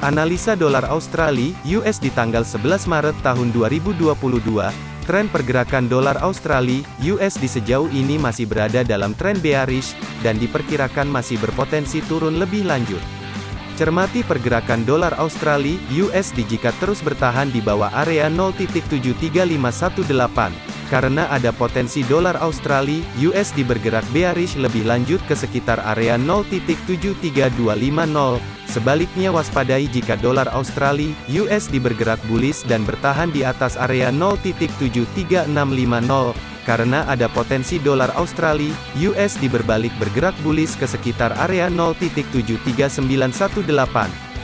Analisa dolar Australia (US) di tanggal 11 Maret tahun 2022. Tren pergerakan dolar Australia (US) di sejauh ini masih berada dalam tren bearish dan diperkirakan masih berpotensi turun lebih lanjut. Cermati pergerakan dolar Australia (USD) jika terus bertahan di bawah area 0.73518 karena ada potensi dolar Australia, USD bergerak bearish lebih lanjut ke sekitar area 0.73250. Sebaliknya waspadai jika dolar Australia, USD bergerak bullish dan bertahan di atas area 0.73650 karena ada potensi dolar Australia, USD berbalik bergerak bullish ke sekitar area 0.73918.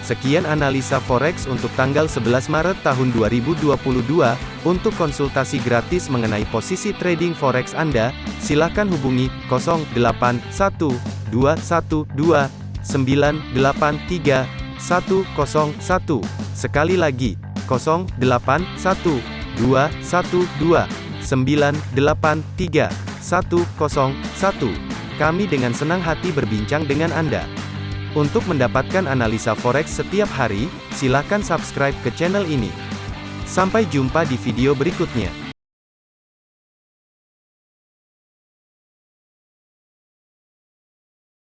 Sekian analisa forex untuk tanggal 11 Maret tahun 2022. Untuk konsultasi gratis mengenai posisi trading forex Anda, silakan hubungi 081212983101. Sekali lagi, 081212983101. Kami dengan senang hati berbincang dengan Anda. Untuk mendapatkan analisa forex setiap hari, silakan subscribe ke channel ini. Sampai jumpa di video berikutnya.